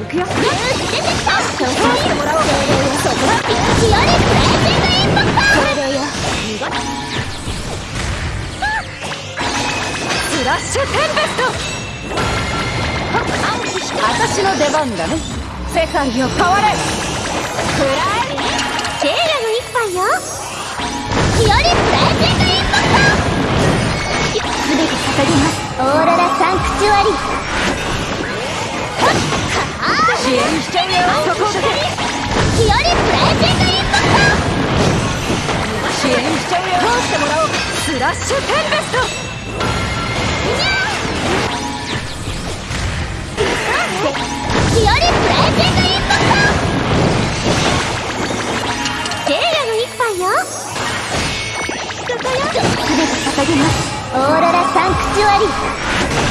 くよ出てきた通してもらおうそこはピッチよりブレイジングインパクトこれでよ私の出番だね世界を変われくらえ聖夜の一杯よよりブレイジングインパクトすべて捧げます。オーロラサンクチュアリオーロラサンクチュアリ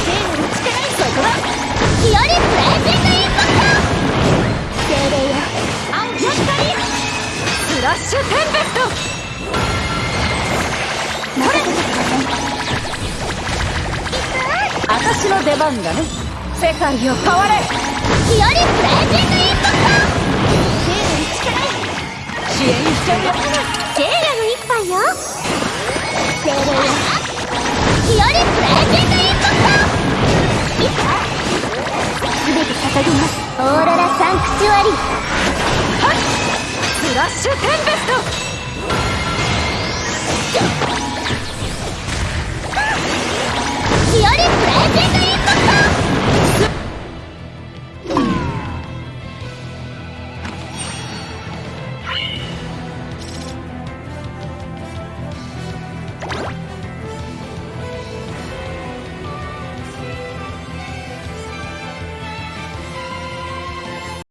聖なる力にそこだよりブシュテンペスト任せてください私の出番だね世界を変われよりブレイジングインパクト支援しちゃうよ聖夜の一杯よ精霊よよりブレイジングインパクトすべて捧げますオーロラサンクチュアリスラッシュテンペスト。